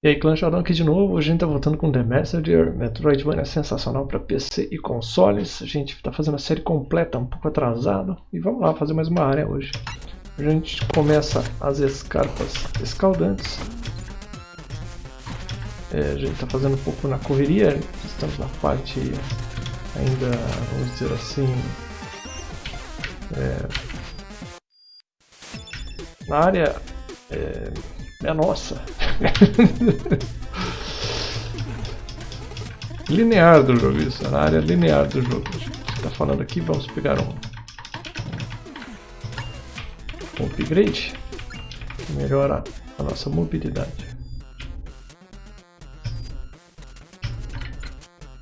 E aí, Clã Sheldon aqui de novo. Hoje a gente tá voltando com The Messenger, Metroidvania sensacional para PC e consoles. A gente tá fazendo a série completa, um pouco atrasado. E vamos lá fazer mais uma área hoje. Hoje a gente começa as escarpas escaldantes. É, a gente tá fazendo um pouco na correria, estamos na parte ainda, vamos dizer assim... É, na área é, é nossa. linear do jogo, isso. Na área linear do jogo. Está falando aqui, vamos pegar um, upgrade que melhora a nossa mobilidade.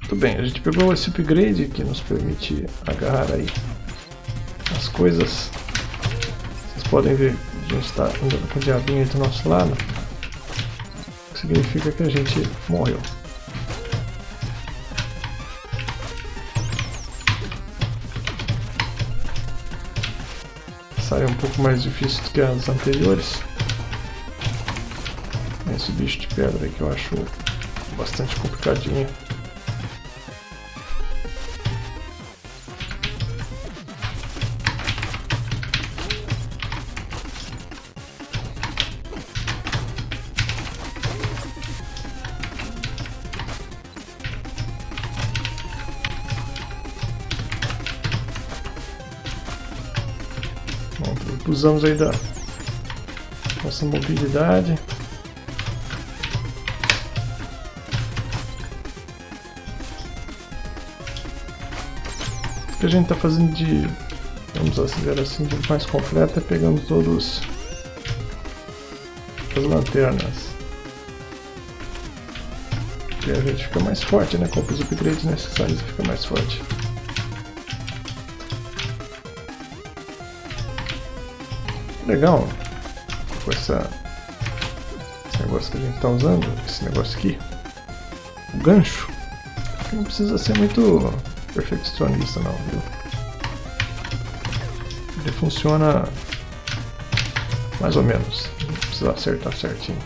Muito bem, a gente pegou esse upgrade que nos permite agarrar aí as coisas. Vocês podem ver a gente está andando com o diabinho do nosso lado, significa que a gente morreu. É um pouco mais difícil do que as anteriores. Esse bicho de pedra que eu acho bastante complicadinho. Usamos aí da nossa mobilidade. O que a gente está fazendo de, vamos acelerar assim, de mais completa é pegando todos as lanternas. E a gente fica mais forte, né? Com os upgrades necessários fica mais forte. Legal com essa, esse negócio que a gente está usando, esse negócio aqui, o gancho, não precisa ser muito perfeccionista não, viu? Ele funciona mais ou menos, não precisa acertar certinho.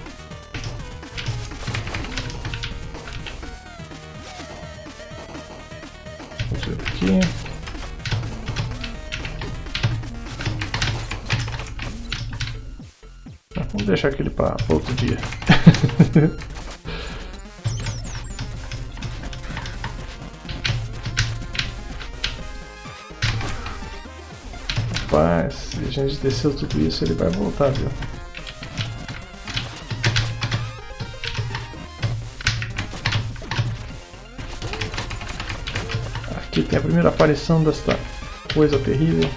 Vamos ver aqui. Deixar aquele para outro dia. Rapaz, se a gente desceu tudo isso, ele vai voltar, viu? Aqui tem a primeira aparição desta coisa terrível.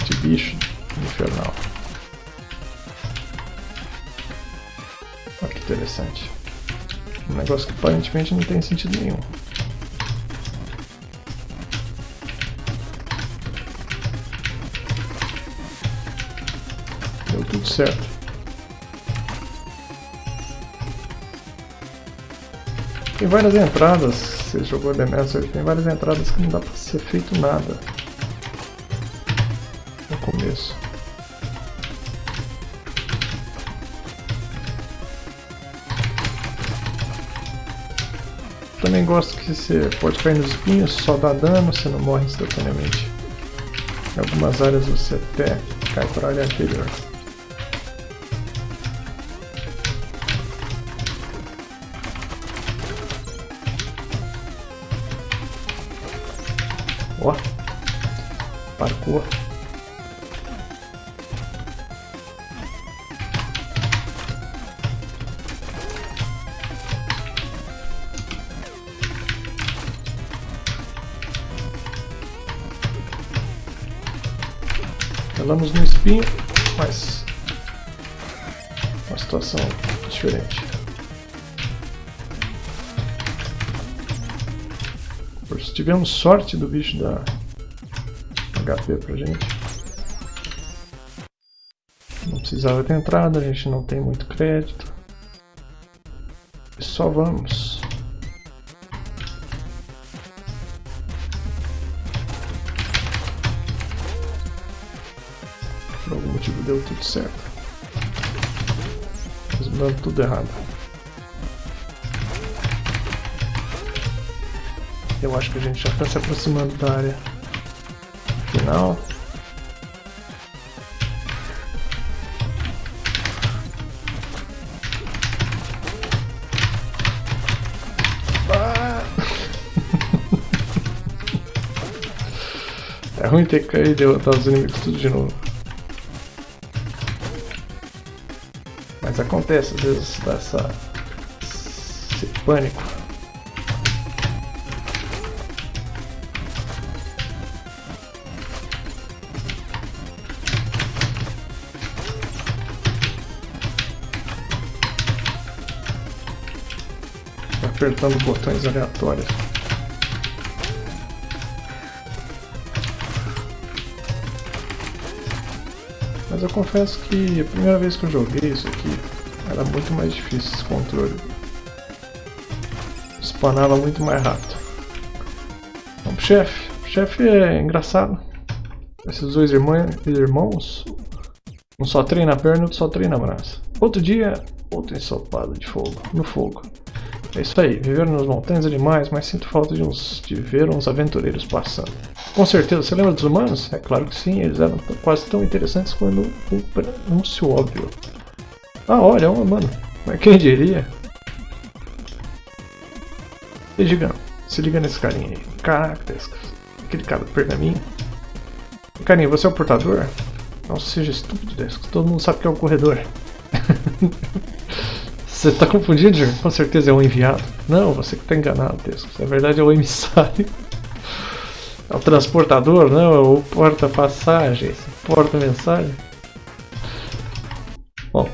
Este bicho infernal. Interessante. Um negócio que aparentemente não tem sentido nenhum. Deu tudo certo. Tem várias entradas, você jogou The Master, tem várias entradas que não dá pra ser feito nada no começo. Também gosto que você pode cair nos espinhos, só dá dano, você não morre instantaneamente. Em algumas áreas você até cai para a área anterior. Ó, parkour. Andamos no espinho, mas uma situação diferente. Se tivemos sorte do bicho dar HP pra gente. Não precisava ter entrado, a gente não tem muito crédito. Só vamos. Por algum motivo deu tudo certo. dando tudo errado. Eu acho que a gente já está se aproximando da área final. Ah! É ruim ter que cair e derrotar os inimigos tudo de novo. Acontece às vezes dá essa... esse pânico. apertando botões aleatórios. Mas eu confesso que a primeira vez que eu joguei isso aqui era muito mais difícil esse controle. Spanava muito mais rápido. Vamos pro chefe. O chefe é engraçado. Esses dois irmãos, um só treina a perna, outro só treina a braço. Outro dia, outro ensopado de fogo, no fogo. É isso aí, viveram nas montanhas animais, mas sinto falta de, uns, de ver uns aventureiros passando. Com certeza, você lembra dos humanos? É claro que sim, eles eram quase tão interessantes quando um pronúncio óbvio. Ah, olha, um humano. Mas quem diria? E Gigão, se liga nesse carinha aí. Caraca, aquele cara do pergaminho. Carinha, você é o portador? Não seja estúpido, Descos. Todo mundo sabe que é o corredor. Você está confundindo, Com certeza é um enviado. Não, você que está enganado, Tesco. Na verdade é o emissário. É o transportador, não, é o porta-passagens, porta-mensagem. Bom.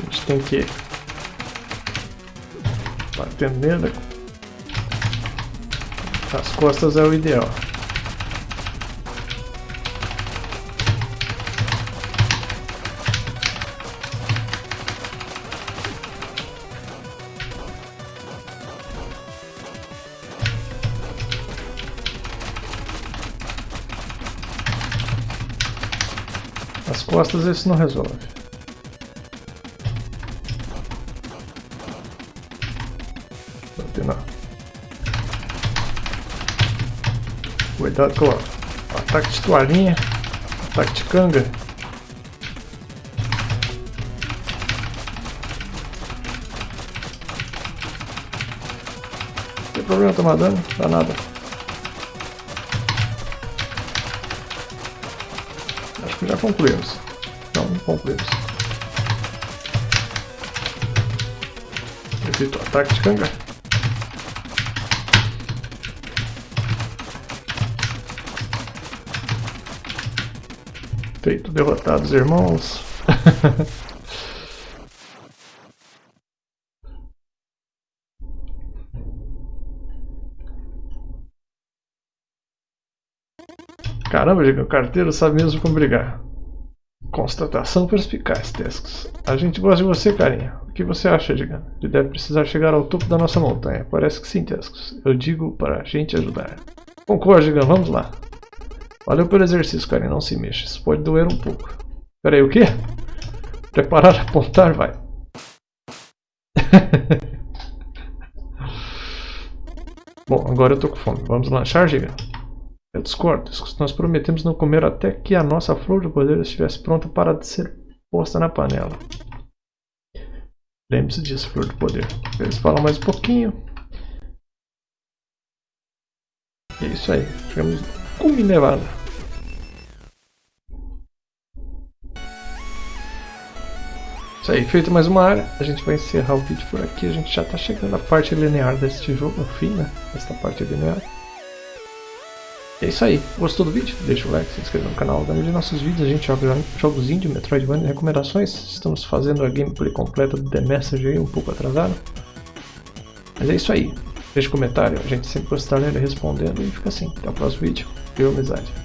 A gente tem que bater nele. As costas é o ideal. As costas esse não resolve. Cuidado com o ataque de toalhinha, ataque de canga. Não tem problema tomar dano, dá nada. Concluímos. Não concluímos. Evito ataque de canga. Feito, derrotados irmãos. Caramba, o carteiro sabe mesmo como brigar. Constatação perspicaz, Tescos. A gente gosta de você, carinha. O que você acha, Diga? Ele deve precisar chegar ao topo da nossa montanha. Parece que sim, Tescos. Eu digo para a gente ajudar. Concordo, Diga. Vamos lá. Valeu pelo exercício, carinha. Não se mexa. Isso pode doer um pouco. Pera aí, o quê? Preparar, apontar, vai. Bom, agora eu tô com fome. Vamos lanchar, Giga? Eu discordo. Nós prometemos não comer até que a nossa flor de poder estivesse pronta para ser posta na panela. Lembre-se disso, flor de poder. Eles falam mais um pouquinho. É isso aí. Chegamos com Nevada. Isso aí, feito mais uma área, a gente vai encerrar o vídeo por aqui. A gente já está chegando à parte linear deste jogo, no fim, né? Esta parte linear. É isso aí. Gostou do vídeo? Deixa o like, se inscreva no canal. Dando de nossos vídeos, a gente joga jogos indie, Metroidvania e recomendações. Estamos fazendo a gameplay completa do The Message aí, um pouco atrasado. Mas é isso aí. Deixa um comentário, a gente sempre gostar dele respondendo e fica assim. Até o próximo vídeo. Viu, amizade?